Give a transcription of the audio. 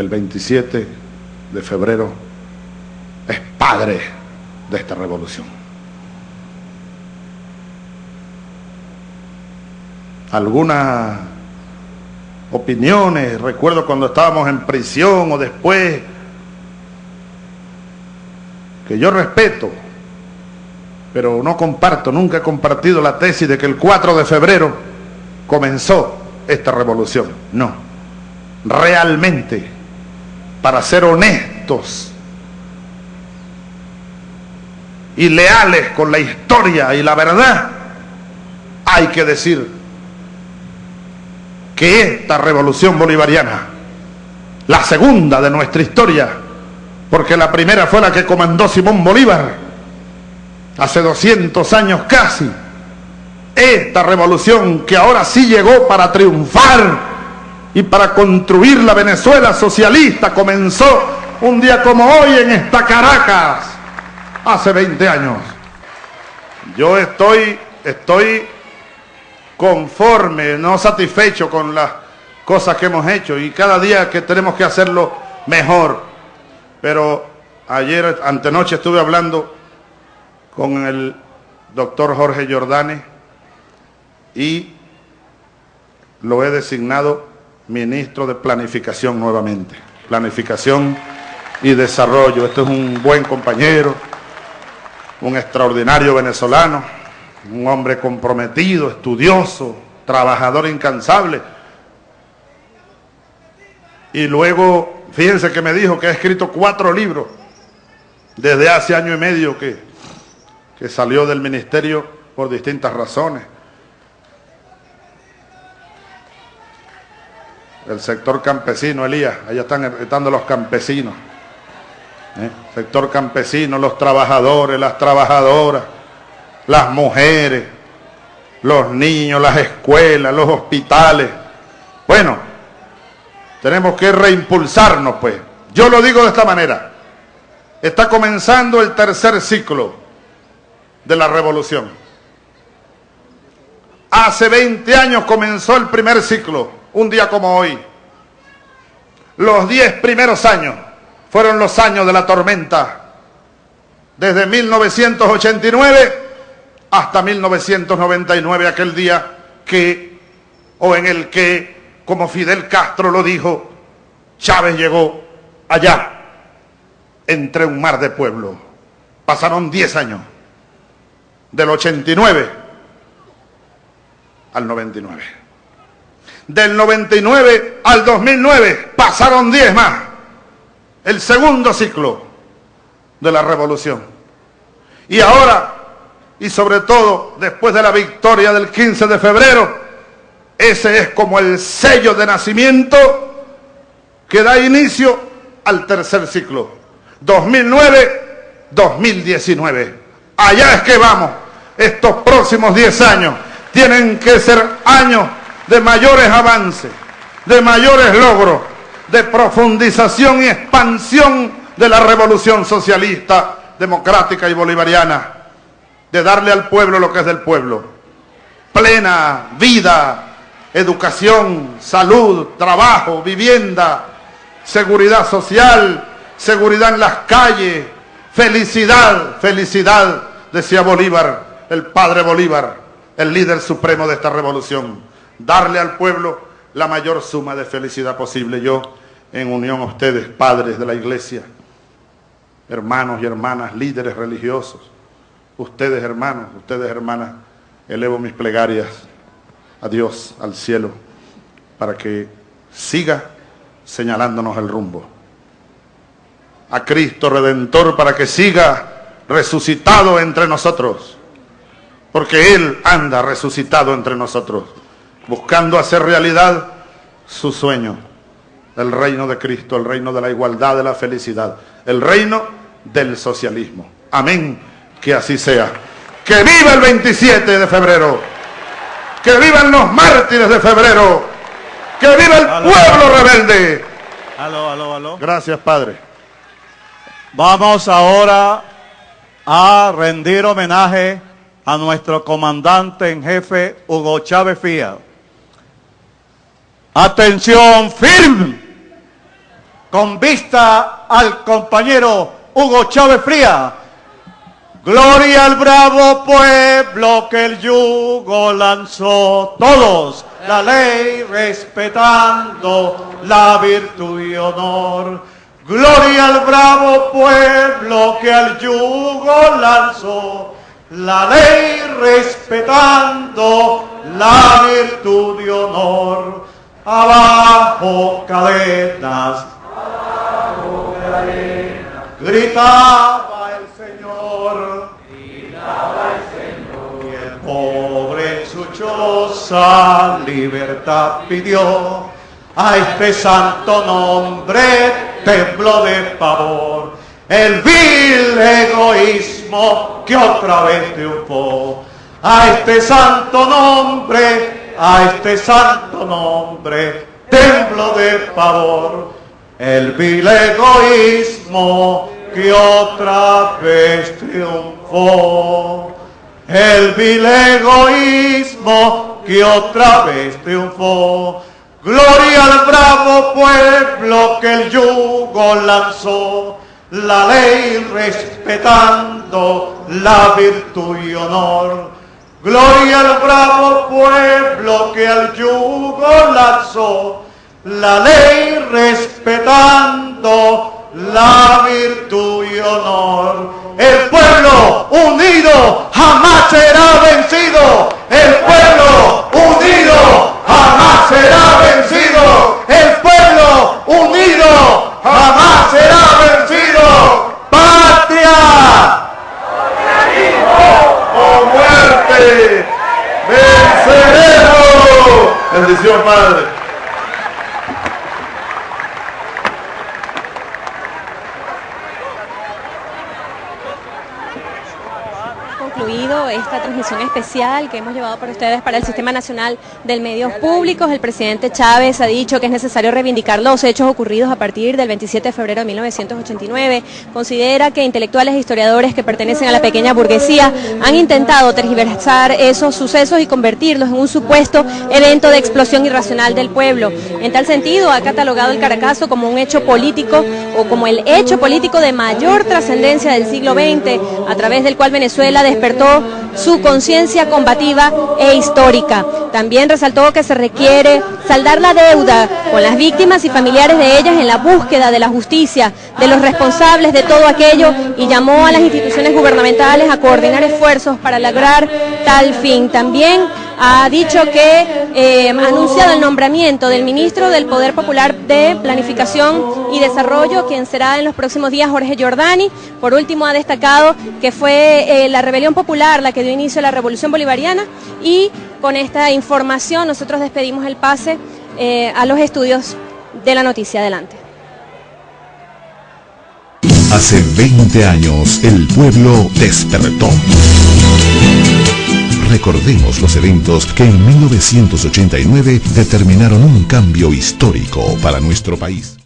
el 27 de febrero es padre de esta revolución. Algunas opiniones, recuerdo cuando estábamos en prisión o después, que yo respeto, pero no comparto, nunca he compartido la tesis de que el 4 de febrero comenzó esta revolución. No, realmente, para ser honestos y leales con la historia y la verdad, hay que decir que esta revolución bolivariana, la segunda de nuestra historia, porque la primera fue la que comandó Simón Bolívar, hace 200 años casi, esta revolución que ahora sí llegó para triunfar y para construir la Venezuela socialista comenzó un día como hoy en esta Caracas, hace 20 años. Yo estoy, estoy conforme, no satisfecho con las cosas que hemos hecho y cada día que tenemos que hacerlo mejor. Pero ayer, antenoche estuve hablando con el doctor Jorge Jordani y lo he designado ministro de Planificación nuevamente. Planificación y Desarrollo. Este es un buen compañero, un extraordinario venezolano un hombre comprometido, estudioso, trabajador incansable. Y luego, fíjense que me dijo que ha escrito cuatro libros desde hace año y medio que, que salió del ministerio por distintas razones. El sector campesino, Elías, allá están estando los campesinos. ¿eh? Sector campesino, los trabajadores, las trabajadoras las mujeres, los niños, las escuelas, los hospitales. Bueno, tenemos que reimpulsarnos, pues. Yo lo digo de esta manera. Está comenzando el tercer ciclo de la revolución. Hace 20 años comenzó el primer ciclo, un día como hoy. Los 10 primeros años fueron los años de la tormenta. Desde 1989 hasta 1999, aquel día que, o en el que, como Fidel Castro lo dijo, Chávez llegó allá, entre un mar de pueblo. Pasaron 10 años, del 89 al 99. Del 99 al 2009 pasaron 10 más. El segundo ciclo de la revolución. Y ahora y sobre todo después de la victoria del 15 de febrero, ese es como el sello de nacimiento que da inicio al tercer ciclo. 2009-2019. Allá es que vamos. Estos próximos 10 años tienen que ser años de mayores avances, de mayores logros, de profundización y expansión de la revolución socialista, democrática y bolivariana de darle al pueblo lo que es del pueblo. Plena vida, educación, salud, trabajo, vivienda, seguridad social, seguridad en las calles, felicidad, felicidad, decía Bolívar, el padre Bolívar, el líder supremo de esta revolución. Darle al pueblo la mayor suma de felicidad posible. Yo, en unión a ustedes, padres de la iglesia, hermanos y hermanas, líderes religiosos, ustedes hermanos, ustedes hermanas, elevo mis plegarias a Dios, al cielo, para que siga señalándonos el rumbo. A Cristo Redentor para que siga resucitado entre nosotros, porque Él anda resucitado entre nosotros, buscando hacer realidad su sueño, el reino de Cristo, el reino de la igualdad, de la felicidad, el reino del socialismo. Amén que así sea. Que viva el 27 de febrero. Que vivan los mártires de febrero. Que viva el pueblo rebelde. Aló, aló, aló. Gracias, Padre. Vamos ahora a rendir homenaje a nuestro comandante en jefe Hugo Chávez Fía. Atención, firme. con vista al compañero Hugo Chávez Fría. Gloria al bravo pueblo que el yugo lanzó. Todos la ley respetando la virtud y honor. Gloria al bravo pueblo que al yugo lanzó. La ley respetando la virtud y honor. Abajo cadenas. Abajo cadenas. Gritaba el Señor. Gritaba el Señor. Y el pobre en su choza libertad pidió. A este santo nombre tembló de pavor. El vil egoísmo que otra vez triunfó. A este santo nombre a este santo nombre, templo de pavor, el vil egoísmo que otra vez triunfó. El vil egoísmo que otra vez triunfó. Gloria al bravo pueblo que el yugo lanzó, la ley respetando la virtud y honor Gloria al bravo pueblo que al yugo lanzó, la ley respetando la virtud y honor. El pueblo unido jamás será vencido. El pueblo unido jamás será vencido. El pueblo unido jamás será vencido. Patria o muerte, venceremos. Bendición, Padre. Esta transmisión especial que hemos llevado para ustedes para el Sistema Nacional del Medios Públicos. El presidente Chávez ha dicho que es necesario reivindicar los hechos ocurridos a partir del 27 de febrero de 1989. Considera que intelectuales e historiadores que pertenecen a la pequeña burguesía han intentado tergiversar esos sucesos y convertirlos en un supuesto evento de explosión irracional del pueblo. En tal sentido, ha catalogado el Caracazo como un hecho político o como el hecho político de mayor trascendencia del siglo XX, a través del cual Venezuela despertó su conciencia combativa e histórica. También resaltó que se requiere saldar la deuda con las víctimas y familiares de ellas en la búsqueda de la justicia, de los responsables de todo aquello y llamó a las instituciones gubernamentales a coordinar esfuerzos para lograr tal fin. También ha dicho que eh, ha anunciado el nombramiento del ministro del Poder Popular de Planificación y Desarrollo, quien será en los próximos días Jorge Giordani. Por último, ha destacado que fue eh, la rebelión popular la que dio inicio a la revolución bolivariana y con esta información nosotros despedimos el pase eh, a los estudios de la noticia. Adelante. Hace 20 años el pueblo despertó. Recordemos los eventos que en 1989 determinaron un cambio histórico para nuestro país.